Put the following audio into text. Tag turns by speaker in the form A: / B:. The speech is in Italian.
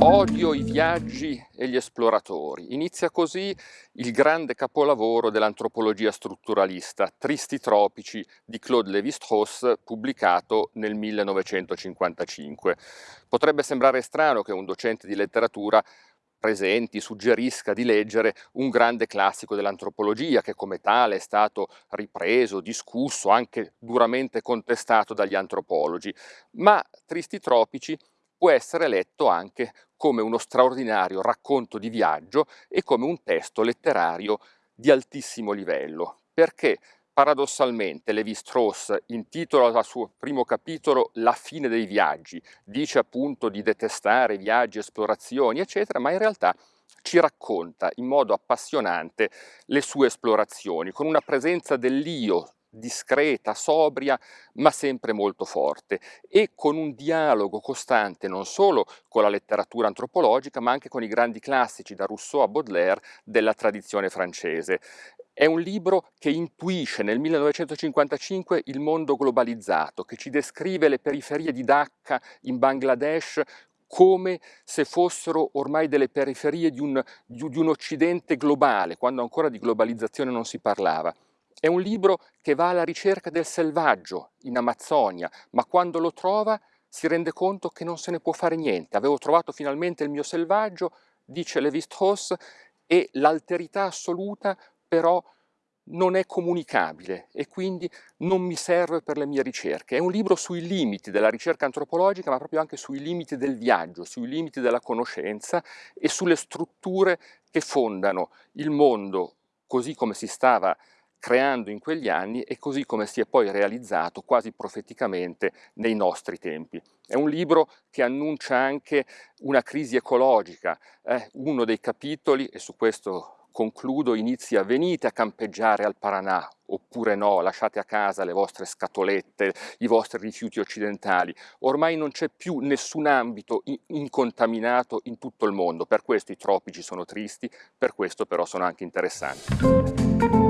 A: Odio i viaggi e gli esploratori. Inizia così il grande capolavoro dell'antropologia strutturalista, Tristi tropici di Claude Lévi-Strauss, pubblicato nel 1955. Potrebbe sembrare strano che un docente di letteratura presenti suggerisca di leggere un grande classico dell'antropologia che come tale è stato ripreso, discusso, anche duramente contestato dagli antropologi, ma Tristi tropici può essere letto anche come uno straordinario racconto di viaggio e come un testo letterario di altissimo livello, perché paradossalmente Levi-Strauss intitola al suo primo capitolo La fine dei viaggi, dice appunto di detestare viaggi, esplorazioni, eccetera, ma in realtà ci racconta in modo appassionante le sue esplorazioni, con una presenza dell'io discreta, sobria, ma sempre molto forte e con un dialogo costante non solo con la letteratura antropologica ma anche con i grandi classici da Rousseau a Baudelaire della tradizione francese. È un libro che intuisce nel 1955 il mondo globalizzato, che ci descrive le periferie di Dhaka in Bangladesh come se fossero ormai delle periferie di un, di un occidente globale, quando ancora di globalizzazione non si parlava. È un libro che va alla ricerca del selvaggio in Amazzonia, ma quando lo trova si rende conto che non se ne può fare niente. Avevo trovato finalmente il mio selvaggio, dice Levi-Strauss, e l'alterità assoluta però non è comunicabile e quindi non mi serve per le mie ricerche. È un libro sui limiti della ricerca antropologica, ma proprio anche sui limiti del viaggio, sui limiti della conoscenza e sulle strutture che fondano il mondo così come si stava creando in quegli anni e così come si è poi realizzato quasi profeticamente nei nostri tempi. È un libro che annuncia anche una crisi ecologica, eh? uno dei capitoli, e su questo concludo, inizia venite a campeggiare al Paranà, oppure no, lasciate a casa le vostre scatolette, i vostri rifiuti occidentali. Ormai non c'è più nessun ambito incontaminato in tutto il mondo, per questo i tropici sono tristi, per questo però sono anche interessanti.